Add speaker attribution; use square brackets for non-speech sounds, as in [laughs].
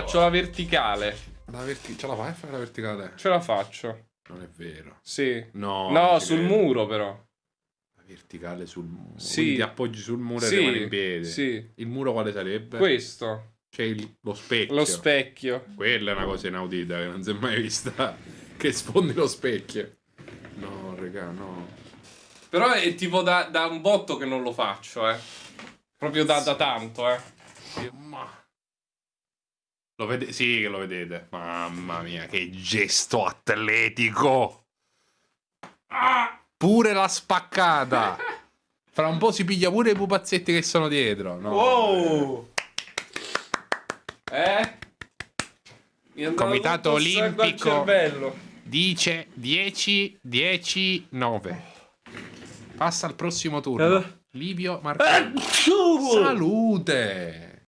Speaker 1: Faccio la verticale.
Speaker 2: La verti- ce la fai a fare la verticale?
Speaker 1: Ce la faccio.
Speaker 2: Non è vero.
Speaker 1: Sì.
Speaker 2: No.
Speaker 1: No, sul
Speaker 2: credo.
Speaker 1: muro però.
Speaker 2: La verticale sul muro.
Speaker 1: Sì.
Speaker 2: Quindi ti appoggi sul muro
Speaker 1: Sì,
Speaker 2: e rimani in piedi.
Speaker 1: sì.
Speaker 2: Il muro quale sarebbe?
Speaker 1: Questo.
Speaker 2: C'è il- lo specchio.
Speaker 1: Lo specchio.
Speaker 2: Quella è una cosa inaudita che non si è mai vista. [laughs] che sfondi lo specchio. No, raga, no.
Speaker 1: Però è tipo da, da un botto che non lo faccio, eh. Proprio da, da tanto, eh.
Speaker 2: Ma... Lo vede- sì, che lo vedete. Mamma mia, che gesto atletico. Ah, pure la spaccata. Fra un po' si piglia pure i pupazzetti che sono dietro. No,
Speaker 1: Wow! Eh?
Speaker 2: Comitato
Speaker 1: il al
Speaker 2: Olimpico. Dice 10, 10, 9. Passa al prossimo turno.
Speaker 1: Eh.
Speaker 2: Livio Marconi. Salute!